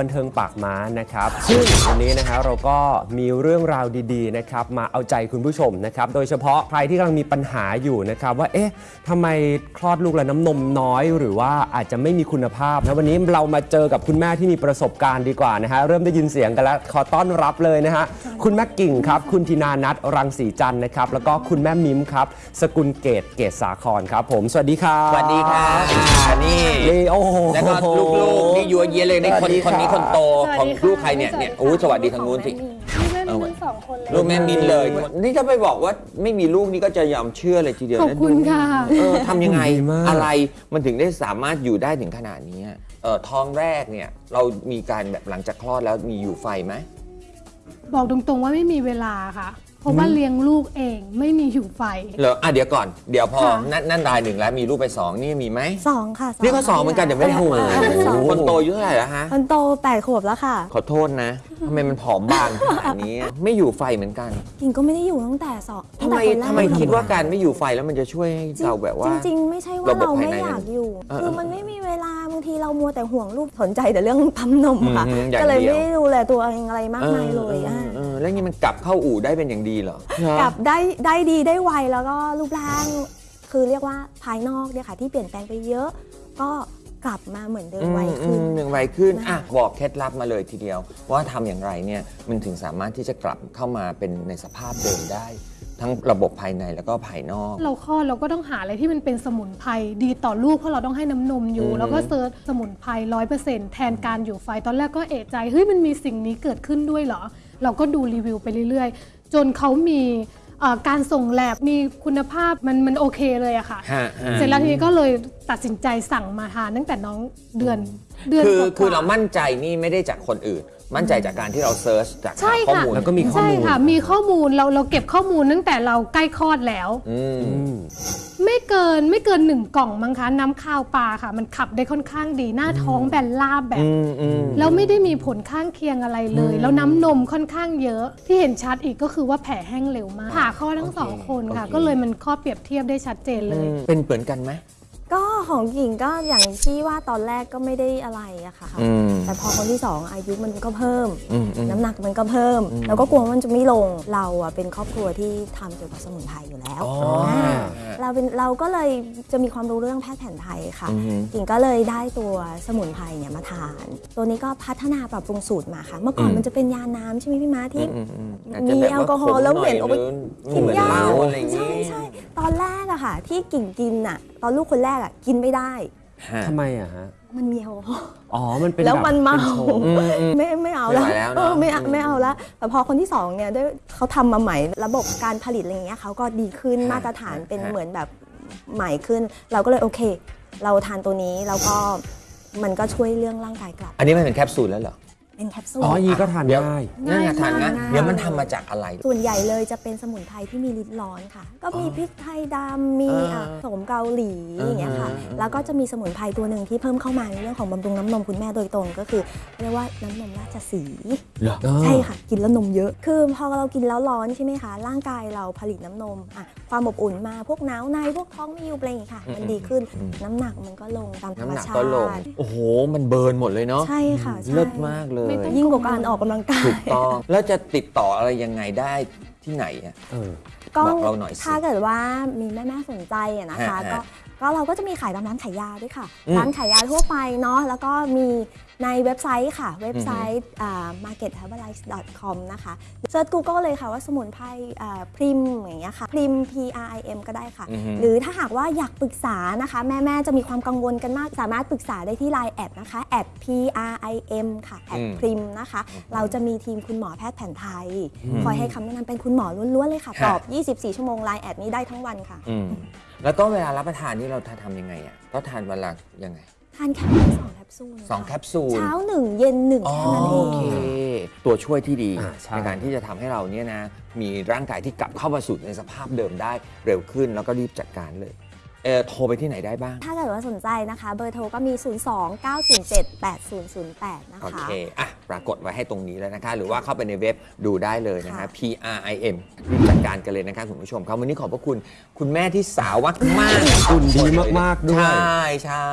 บันเทิงปากม้านะครับ ซึ่งวันนี้นะฮะเราก็มีเรื่องราวดีๆนะครับมาเอาใจคุณผู้ชมนะครับ โดยเฉพาะใครที่กำลังมีปัญหาอยู่นะครับ ว่าเอ๊ะทำไมคลอดลูกแล้วน้ำนมน้อย หรือว่าอาจจะไม่มีคุณภาพนะวันนี้เรามาเจอกับคุณแม่ที่มีประสบการณ์ดีกว่านะฮะเริ่มได้ยินเสียงกันแล้วขอต้อนรับเลยนะฮะคุณแม่กิ่งครับคุณธินานัทรังสีจันทร์นะครับแล้วก็คุณแม่มิมครับ สกุลเกตเกตสาครครับ ผมสวัสดีครับสวัสดีครับอ่านี่นี่โอ้โห แล้วก็ลูกๆนี่ยั วเยียเลยนี่สควันสดีคนนี้ค่ะ คนโตสวัสของดีค่ะลูกใครเนี่ยเนี่ยโอ้ยสวัสดีทางนู้นสิลูกแม่มีทั้งสองคนเลยลูกแม่มินเลย นี่ถ้าไปบอกว่าไม่มีลูกนี่ก็จะยอมเชื่อเลยทีเดียวขอบนะคุณค่ะ เออทำยังไง ดีมาก อะไรมันถึงได้สามารถอยู่ได้ถึงขนาดนี้เออท้องแรกเนี่ยเรามีการแบบหลังจากคลอดแล้วมีอยู่ไฟไหม บอกตรงๆว่าไม่มีเวลาค่ะ เพราะว่าเลี้ยงลูกเองไม่มีหิวไฟ เหรออะเดี๋ยวก่อน เดี๋ยวพอ ค่ะ นั่นนั่นรายหนึ่งแล้วมีลูกไปสองนี่มีไหม สองค่ะนี่ก็สองเหมือนกันแต่ไม่ได้โอ้โอ้โหสองคนโตอายุเท่าไหร่แล้วฮะคนโตแปดขวบแล้วค่ะขอโทษนะ ทำไมมันผอมบางขนาดนี้ ไม่อยู่ไฟเหมือนกันกิ่งก็ไม่ได้อยู่ตั้งแต่สองทำไมตั้งแต่คนแรกทำไมคิดว่าการไม่อยู่ไฟแล้วมันจะช่วยให้เราแบบว่า จริง ๆ ไม่ใช่ว่าระบบเราไม่ภายในอยากอยู่ เออคือมันไม่มีเวลาบางทีเรามัวแต่ห่วงลูกสนใจแต่เรื่องปั๊มนมค่ะ อืมอย่างก็เลยเดียว ไม่ได้ดูแลตัวเองอะไรมากมายเลยอออะเออ แล้วนี่มันกลับเข้าอู่ได้เป็นอย่างดีเหรอ กลับได้ได้ดีได้ไวแล้วก็รูปร่าง คือเรียกว่าภายนอกเนี่ยค่ะ ที่เปลี่ยนแปลงไปเยอะ ก็กลับมาเหมือนเดิมไวขึ้นอืมอย่างไวขึ้นนะคะอะบอกเคล็ดลับมาเลยทีเดียว ว่าทำอย่างไรเนี่ยมันถึงสามารถที่จะกลับเข้ามาเป็นในสภาพเดิมได้ ทั้งระบบภายในแล้วก็ภายนอก เราคลอดเราก็ต้องหาอะไรที่มันเป็นสมุนไพรดีต่อลูกเพราะเราต้องให้น้ำนมอยู่อืมแล้วก็เซิร์ชสมุนไพรร้อยเปอร์เซ็นต์แทนการอยู่ไฟตอนแรกก็เอะใจเฮ้ยมันมีสิ่งนี้เกิดขึ้นด้วยเหรอ เราก็ดูรีวิวไปเรื่อยๆ จนเขามีเอ่อการส่งแลบมีคุณภาพมันมันโอเคเลยอะค่ะฮะฮะเสร็จแล้วทีนี้ก็เลย ตัดสินใจสั่งมาทานตั้งแต่น้องเดือนเดือนคือกว่คือเรามั่นใจนี่ไม่ได้จากคนอื่น มั่นใจจากการที่เราเซิร์ชจากใช่หาข้อค่ะมูลแล้วก็มีข้อใช่มูลค่ะ มีข้อมูลเราเราเก็บข้อมูลตั้งแต่เราใกล้คลอดแล้วอืมอืมไม่เกินไม่เกินหนึ่งกล่องมั้งคะน้ำข้าวปลาค่ะ มันขับได้ค่อนข้างดีหน้าท้องแบนลาบแบบ อืมอืม แล้วไม่ได้มีผลข้างเคียงอะไรเลย แล้วน้ำนมค่อนข้างเยอะ ที่เห็นชัดอีกก็คือว่าแผลแห้งเร็วมากผ่าข้อดทั้งสองคนค่ะ โอเค ก็เลยมันข้อเปรียบเทียบได้ชัดเจนเลย เป็นเหมือนกันไหม ก็ของกิ่งก็อย่างที่ว่าตอนแรกก็ไม่ได้อะไรอะค่ะ อืม แต่พอคนที่สองอายุมันก็เพิ่ม อืมอืม น้ำหนักมันก็เพิ่ม แล้วก็กลัวว่ามันจะไม่ลงเราอะเป็นครอบครัวที่ทำเกี่ยวกับสมุนไพรอยู่แล้วอ๋ออ่า เราเป็นเราก็เลยจะมีความรู้เรื่องแพทย์แผนไทยค่ะ อือฮึ กิ่งก็เลยได้ตัวสมุนไพรเนี่ยมาทาน ตัวนี้ก็พัฒนาปรับปรุงสูตรมาค่ะ เมื่อก่อนอืมมันจะเป็นยาน้ำใช่ไหมพี่ม้าที่ อืมอืมมีแอลกอฮอล์แล้วเหม็นเอาไปกินเหมือนเหล้าอะไรอย่างใช่นี้ใช่ตอนแรกอะค่ะ ที่กิ่งกินอะตอนลูกคนแรกอะกินไม่ได้ ฮะทำไมอะฮะ มันมีแอลกอฮอล์อ๋อ มันเป็นแล้วบบมันเมาป็โชว์อืมอืมไม่ไม่เอาแล้วไม่ไหวแล้วเนอะเออไม่เอาอืมไม่เอาแล้วแต่พอคนที่สองเนี่ยด้วยเขาทำมาใหม่ระบบการผลิตอะไรอย่างเงี้ยเขาก็ดีขึ้นฮะมาตรฐานเป็นฮะเหมือนแบบใหม่ขึ้น เราก็เลยโอเค เราทานตัวนี้แล้วก็มันก็ช่วยเรื่องร่างกายกลับ อันนี้มันเป็นแคปซูลแล้วเหรอ เป็นแคปซูลอ๋ออยางนี้ก็ทานเดี๋ยวได้นั่นไงทานงั้นง่ายมากเดี๋ยวมันทำมาจากอะไร ส่วนใหญ่เลยจะเป็นสมุนไพรที่มีฤทธิ์ร้อนค่ะ ก็มีพริกไทยดำมีอ่าอะโสมเกาหลีอย่างเงี้ยค่ะอ่าอ่าแล้วก็จะมีสมุนไพรตัวหนึ่งที่เพิ่มเข้ามาในเรื่องของบำรุงน้ำนมคุณแม่โดยตรงก็คือ เรียกว่าน้ำนมราชสีห์ เหรอ ใช่ค่ะ กินแล้วนมเยอะ คือพอเรากินแล้วร้อนใช่ไหมคะ ร่างกายเราผลิตน้ำนมอะความอบอุ่นมาพวกหนาวในพวกท้องไม่ยุบอะไรอย่างเงี้ยค่ะ มันดีขึ้นอืม น้ำหนักมันก็ลงตามธรรมน้ำหนักชาก็ติลงโอ้โห มัน burn หมดเลยเนาะใช่ค่ะใช่ เลิศมากเลยไม่ต้องยิ่งกว่าการออกกำลังกาย ถูกต้อง แล้วจะติดต่ออะไรยังไงได้ ที่ไหนอะเออก็บอกเราหน่อยสิ ถ้าเกิดว่ามีแม่แม่ๆสนใจอะนะคะฮะฮะ ก็ก็เราก็จะมีขายตามร้านขายยาด้วยค่ะ อืมร้านขายยาทั่วไปเนาะแล้วก็มีในเว็บไซต์ค่ะ เว็บไซต์อ่า marketherbalife.com นะคะ search Google เลยค่ะว่าสมุนไพรอ่าพริมอย่างเงี้ยค่ะพริม P R I M ก็ได้ค่ะ อือฮึ หรือถ้าหากว่าอยากปรึกษานะคะ แม่ ๆ จะมีความกังวลกันมาก สามารถปรึกษาได้ที่ Line add นะคะ add P R I M ค่ะ add อืม พริมนะคะ เราจะมีทีมคุณหมอแพทย์แผนไทย คอยให้คำแนะนำเป็นคุณหมอล้วนๆเลยค่ะค่ะ ตอบ 24 ชั่วโมง Line แอดนี้ได้ทั้งวันค่ะ อืมแล้วก็เวลารับประทานนี่เราทำยังไงอะก็ทานวันละยังไง ทานแค่วันละสองแคปซูลสองค่ะแคปซูลเช้าหนึ่งเย็นหนึ่งอ๋อแค่นั้นเอโองเคตัวช่วยที่ดีอ่าใช่ ในการที่จะทำให้เราเนี่ยนะ มีร่างกายที่กลับเข้ามาสู่ในสภาพเดิมได้เร็วขึ้นแล้วก็รีบจัดการเลย เออโทรไปที่ไหนได้บ้าง ถ้าเกิดว่าสนใจนะคะ เบอร์โทรก็มี 02 907 8008 นะโอคะเค อะ ปรากฏไว้ให้ตรงนี้แล้วนะคะ หรือว่าเข้าไปในเว็บดูได้เลยนะคะค่ะ P R I M รีบจัดการกันเลยนะคะคุณผู้ชมครับวันนี้ขอบพระคุณคุณแม่ที่สาวมากๆหุ่นดีมากๆด้วย ใช่ใช่